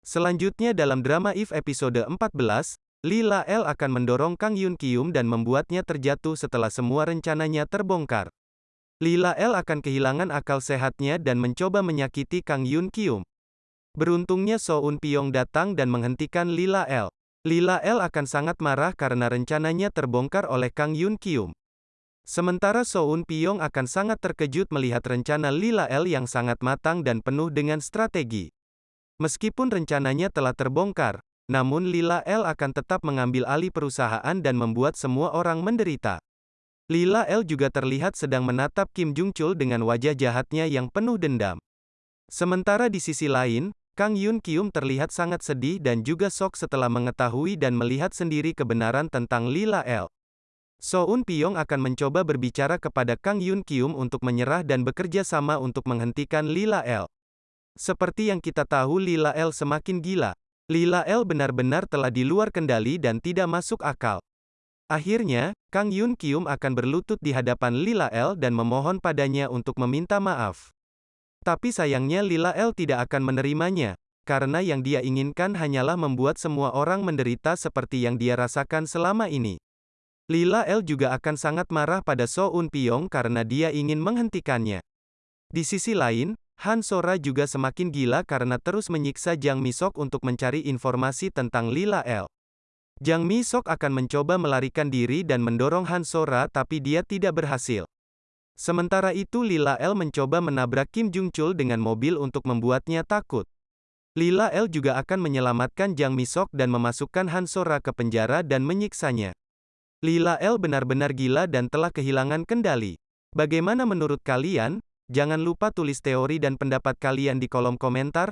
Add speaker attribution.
Speaker 1: Selanjutnya dalam drama If episode 14, Lila L akan mendorong Kang Yun Kyum dan membuatnya terjatuh setelah semua rencananya terbongkar. Lila L akan kehilangan akal sehatnya dan mencoba menyakiti Kang Yun Kyum. Beruntungnya Soun Pyong datang dan menghentikan Lila L. Lila L akan sangat marah karena rencananya terbongkar oleh Kang Yun Kyum. Sementara Soun Pyong akan sangat terkejut melihat rencana Lila L yang sangat matang dan penuh dengan strategi. Meskipun rencananya telah terbongkar, namun Lila L akan tetap mengambil alih perusahaan dan membuat semua orang menderita. Lila L juga terlihat sedang menatap Kim Jung Chul dengan wajah jahatnya yang penuh dendam. Sementara di sisi lain, Kang Yun Kyum terlihat sangat sedih dan juga sok setelah mengetahui dan melihat sendiri kebenaran tentang Lila L. Soun Pyong akan mencoba berbicara kepada Kang Yun Kyum untuk menyerah dan bekerja sama untuk menghentikan Lila L. Seperti yang kita tahu Lila L semakin gila. Lila L benar-benar telah di luar kendali dan tidak masuk akal. Akhirnya, Kang Yun Kyum akan berlutut di hadapan Lila L dan memohon padanya untuk meminta maaf. Tapi sayangnya Lila L tidak akan menerimanya, karena yang dia inginkan hanyalah membuat semua orang menderita seperti yang dia rasakan selama ini. Lila L juga akan sangat marah pada So Un Pyong karena dia ingin menghentikannya. Di sisi lain, Han Sora juga semakin gila karena terus menyiksa Jang Misok untuk mencari informasi tentang Lila L. Jang Misok akan mencoba melarikan diri dan mendorong Han Sora tapi dia tidak berhasil. Sementara itu Lila L mencoba menabrak Kim Jung Chul dengan mobil untuk membuatnya takut. Lila L juga akan menyelamatkan Jang Misok dan memasukkan Han Sora ke penjara dan menyiksanya. Lila L benar-benar gila dan telah kehilangan kendali. Bagaimana menurut kalian? Jangan lupa tulis teori dan pendapat kalian di kolom komentar.